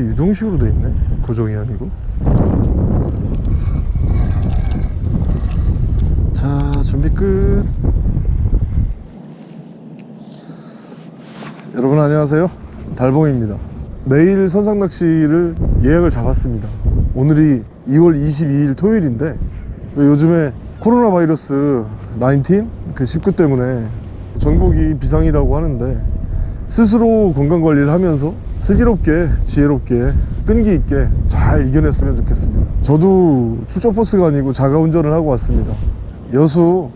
유동식으로 돼 있네. 고정이 아니고. 자 준비 끝. 여러분 안녕하세요. 달봉입니다. 내일 선상낚시를 예약을 잡았습니다. 오늘이 2월 22일 토요일인데 요즘에 코로나 바이러스 19그 19 때문에 전국이 비상이라고 하는데 스스로 건강 관리를 하면서 슬기롭게 지혜롭게 끈기 있게 잘 이겨냈으면 좋겠습니다. 저도 출처버스가 아니고 자가운전을 하고 왔습니다. 여수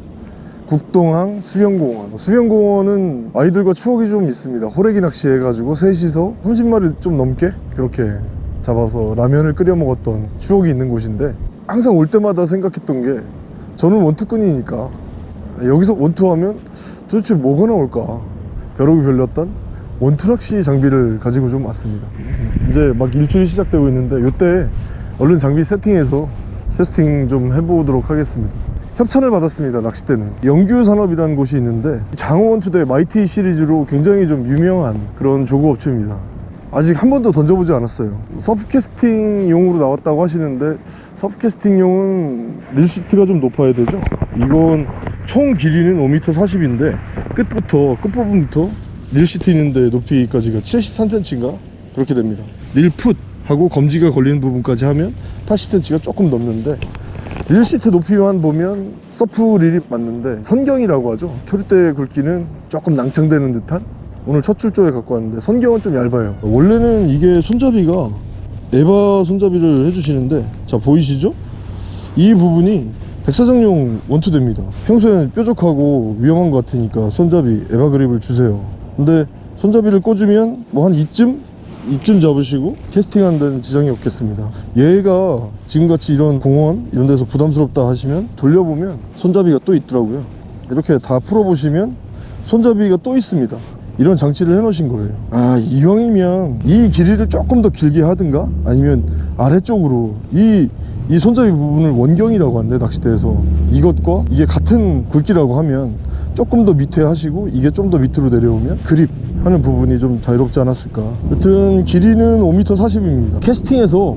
국동항 수영공원. 수영공원은 아이들과 추억이 좀 있습니다. 호래기 낚시 해가지고 셋이서 30마리 좀 넘게 그렇게 잡아서 라면을 끓여 먹었던 추억이 있는 곳인데 항상 올 때마다 생각했던 게 저는 원투꾼이니까 여기서 원투하면 도대체 뭐가 나올까? 벼룩이 별렸던 원투낚시 장비를 가지고 좀 왔습니다. 이제 막 일출이 시작되고 있는데 이때 얼른 장비 세팅해서 테스팅 좀 해보도록 하겠습니다. 협찬을 받았습니다 낚싯대는. 영규산업이라는 곳이 있는데 장어원투대 마이티 시리즈로 굉장히 좀 유명한 그런 조그 업체입니다. 아직 한 번도 던져보지 않았어요. 서프캐스팅용으로 나왔다고 하시는데 서프캐스팅용은 릴시트가 좀 높아야 되죠? 이건 총 길이는 5m 40인데 끝부터 끝부분부터 reel seat 있는데 높이까지가 73cm인가? 그렇게 됩니다. reel foot 하고 검지가 걸리는 부분까지 하면 80cm가 조금 넘는데 reel seat 높이만 보면 surf reel이 맞는데 선경이라고 하죠. 초리대 굵기는 조금 낭창되는 듯한? 오늘 첫 출조에 갖고 왔는데 선경은 좀 얇아요. 원래는 이게 손잡이가 에바 손잡이를 해주시는데 자 보이시죠? 이 부분이 백사장용 원투대입니다. 평소에는 뾰족하고 위험한 것 같으니까 손잡이 에바 그립을 주세요 근데 손잡이를 꽂으면 뭐 한 이쯤? 이쯤 잡으시고 캐스팅하는 데는 지장이 없겠습니다. 얘가 지금같이 이런 공원 이런 데서 부담스럽다 하시면 돌려보면 손잡이가 또 있더라고요. 이렇게 다 풀어보시면 손잡이가 또 있습니다. 이런 장치를 해 놓으신 거예요. 아 이왕이면 이 길이를 조금 더 길게 하든가? 아니면 아래쪽으로 이, 이 손잡이 부분을 원경이라고 한대 낚싯대에서 이것과 이게 같은 굵기라고 하면 조금 더 밑에 하시고 이게 좀 더 밑으로 내려오면 그립 하는 부분이 좀 자유롭지 않았을까. 여튼 길이는 5m 40입니다. 캐스팅에서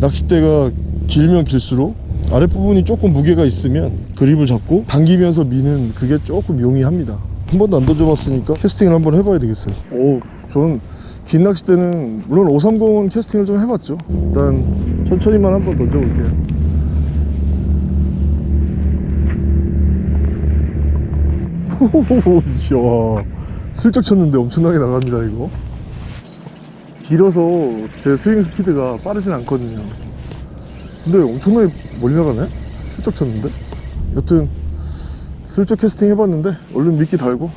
낚싯대가 길면 길수록 아랫부분이 조금 무게가 있으면 그립을 잡고 당기면서 미는 그게 조금 용이합니다. 한 번도 안 던져봤으니까 캐스팅을 한번 해봐야 되겠어요. 오 저는 긴 낚싯대는 물론 530은 캐스팅을 좀 해봤죠. 일단 천천히만 한번 던져볼게요 이야 슬쩍 쳤는데 엄청나게 나갑니다 이거. 길어서 제 스윙 스피드가 빠르진 않거든요. 근데 엄청나게 멀리 나가네? 슬쩍 쳤는데? 여튼 슬쩍 캐스팅 해봤는데 얼른 미끼 달고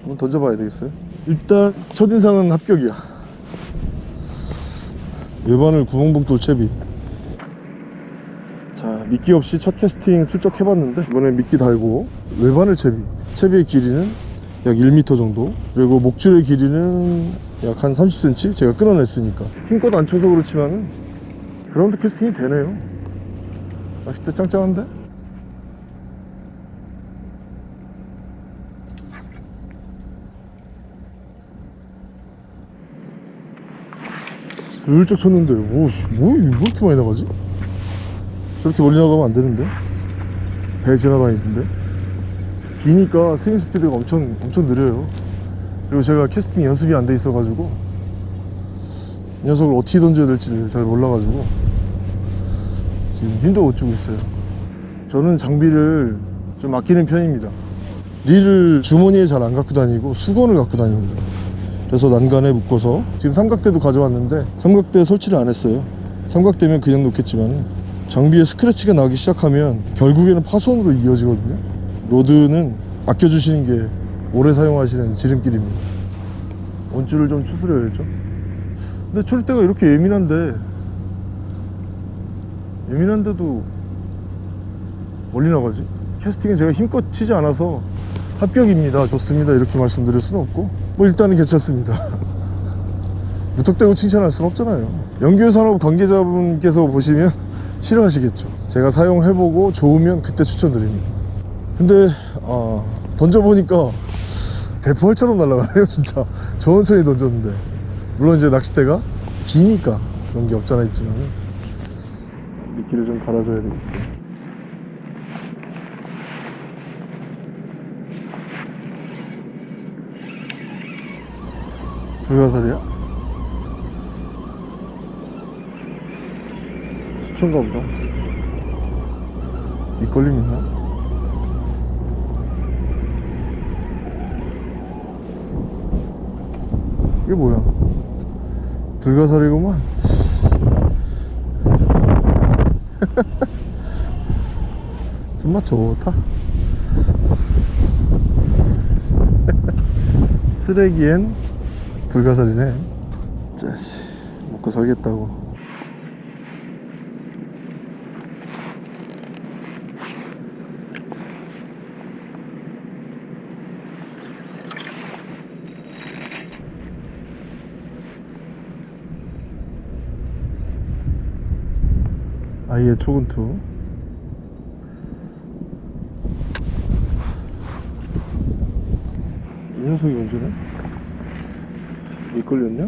한번 던져봐야 되겠어요. 일단 첫인상은 합격이야. 외반을 구멍복돌 채비. 자 미끼 없이 첫 캐스팅 슬쩍 해봤는데 이번에 미끼 달고 외반을 채비 채비의 길이는 약 1m 정도 그리고 목줄의 길이는 약 한 30cm 제가 끊어냈으니까. 힘껏 안 쳐서 그렇지만 ground casting이 되네요. 낚싯대 짱짱한데? 슬쩍 쳤는데 오, 씨, 뭐, 왜 이렇게 많이 나가지? 저렇게 멀리 나가면 안 되는데? 배 지나다니는데 기니까 스윙 스피드가 엄청 엄청 느려요. 그리고 제가 캐스팅 연습이 안 돼 있어 가지고 이 녀석을 어떻게 던져야 될지 잘 몰라 가지고 지금 힘도 못 주고 있어요. 저는 장비를 좀 아끼는 편입니다. 릴을 주머니에 잘 안 갖고 다니고 수건을 갖고 다닙니다. 그래서 난간에 묶어서 지금 삼각대도 가져왔는데 삼각대 설치를 안 했어요. 삼각대면 그냥 놓겠지만 장비에 스크래치가 나기 시작하면 결국에는 파손으로 이어지거든요 rod는 아껴주시는 게 오래 사용하시는 지름길입니다. 원줄을 좀 추스려야죠. 근데 초리대가 이렇게 예민한데 예민한데도 멀리 나가지? 캐스팅은 제가 힘껏 치지 않아서 합격입니다. 좋습니다. 이렇게 말씀드릴 수는 없고. 뭐 일단은 괜찮습니다. 무턱대고 칭찬할 수는 없잖아요. 연교산업 관계자분께서 보시면 싫어하시겠죠. 제가 사용해보고 좋으면 그때 추천드립니다 근데 아, 던져보니까 대포알처럼 날아가네요 진짜. 천천히 던졌는데. 물론 이제 낚싯대가 기니까 그런 게 없잖아 있지만 미끼를 좀 갈아줘야 되겠어요. 불가사리야? 수초인가? 보다 밑걸림 있나? 이게 뭐야? 불가사리구만. 손맛 좋다. 쓰레기엔 불가사리네. 짜시 먹고 살겠다고 아예 초근투 이 녀석이 언제네? 왜 걸렸냐?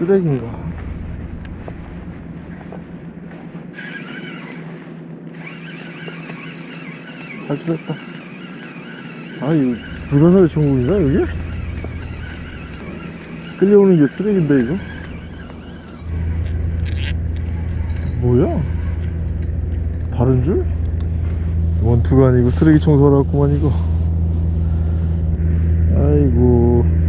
쓰레기인가? 탈출했다. 아, 이거 불가사리 천국인가, 여기? 끌려오는 게 쓰레기인데, 이거? 뭐야? 다른 줄? 원투가 아니고 쓰레기 청소하러 왔구만, 이거. 아이고.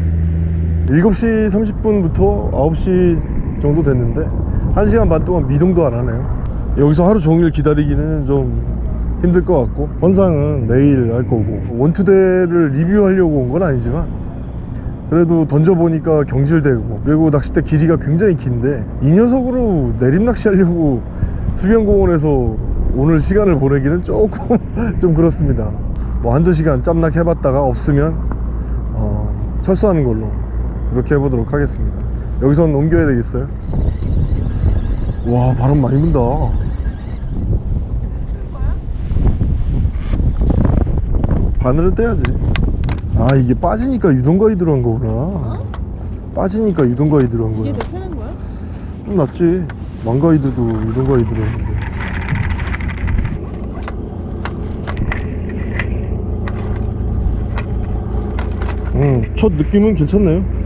7시 30분부터 9시 정도 됐는데 1시간 반 동안 미동도 안 하네요. 여기서 하루 종일 기다리기는 좀 힘들 것 같고 선상은 내일 할 거고 원투대를 리뷰하려고 온 건 아니지만 그래도 던져보니까 경질되고 그리고 낚싯대 길이가 굉장히 긴데 이 녀석으로 내림 낚시 하려고 수변공원에서 오늘 시간을 보내기는 조금 좀 그렇습니다. 뭐 한두 시간 짬낚 해봤다가 없으면 어, 철수하는 걸로 그렇게 해보도록 하겠습니다. 여기선 옮겨야 되겠어요? 와 바람 많이 분다. 바늘은 떼야지. 아 이게 빠지니까 유동거위 들어간 거구나. 빠지니까 유동거위 들어간 거야. 이게 더 편한 거야? 좀 낫지. 망가이드도 유동거위 들어갔는데. 음, 첫 느낌은 괜찮네요